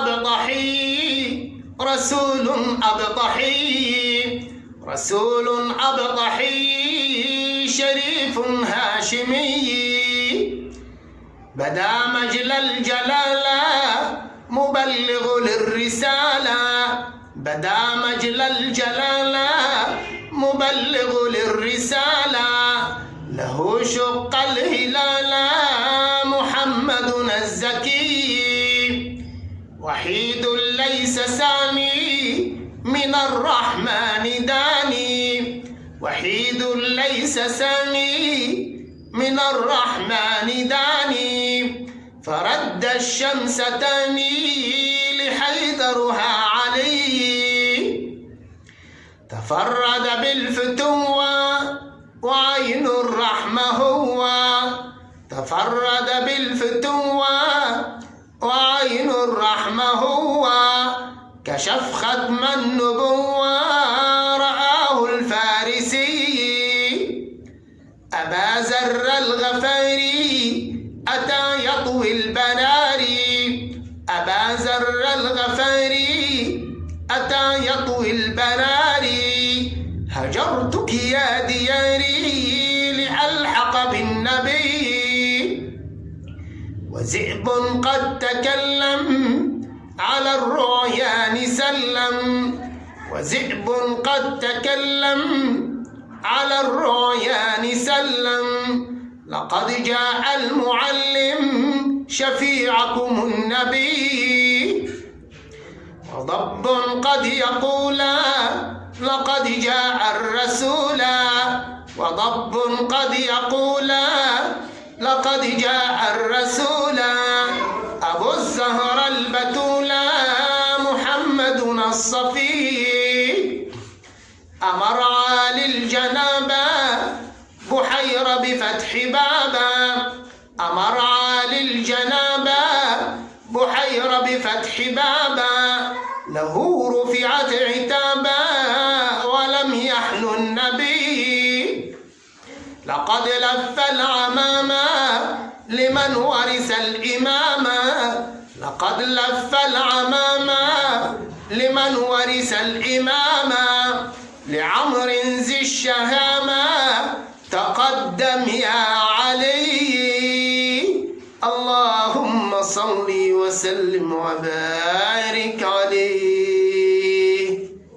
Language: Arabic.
أبطحي رسول أبطحي رسول أبطحي شريف هاشمي. بدا مجل الجلالة مبلغ للرسالة. بدا مجل الجلالة مبلغ للرسالة. له شق الهلال ليس سامي من الرحمن داني. وحيد ليس سامي من الرحمن داني. فرد الشمس تاني لحيدرها عليه تفرد بالفتوة وعين الرحمة هو. تفرد بالفتوة وعين الرحمة هو. كشف ختم النبوة رآه الفارسي. أبا زر الغفاري أتى يطوي البراري أبا زر الغفاري أتى يطوي البراري هجرتك يا دياري لألحق بالنبي. وذئب قد تكلم على الرعيان سلم وذئب قد تكلم على الرعيان سلم لقد جاء المعلم شفيعكم النبي وضب قد يقولا لقد جاء الرسول وضب قد يقولا لقد جاء الرسول أبو الزهر البتولى محمدنا الصفي. أمر عالي الجنابة بحير بفتح بابا. أمر عالي الجنابة بحير بفتح بابا. له رفعت عتابا ولم يحن النبي. لقد لف العمامة لمن ورث الإمامة لقد لف العمامة لمن ورث الإمامة لعمر ذي الشهامة تقدم يا علي. اللهم صل وسلم وبارك